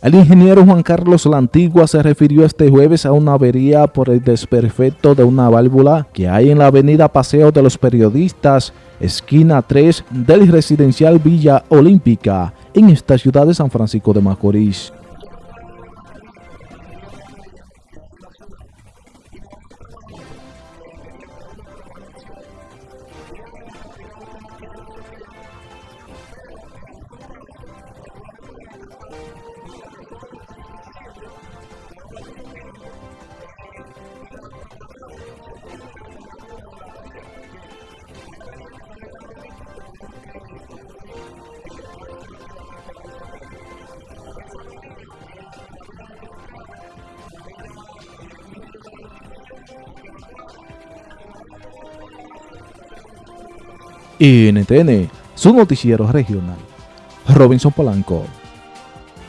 El ingeniero Juan Carlos La Antigua se refirió este jueves a una avería por el desperfecto de una válvula que hay en la avenida Paseo de los Periodistas, esquina 3 del residencial Villa Olímpica, en esta ciudad de San Francisco de Macorís. NTN, su noticiero regional. Robinson Polanco.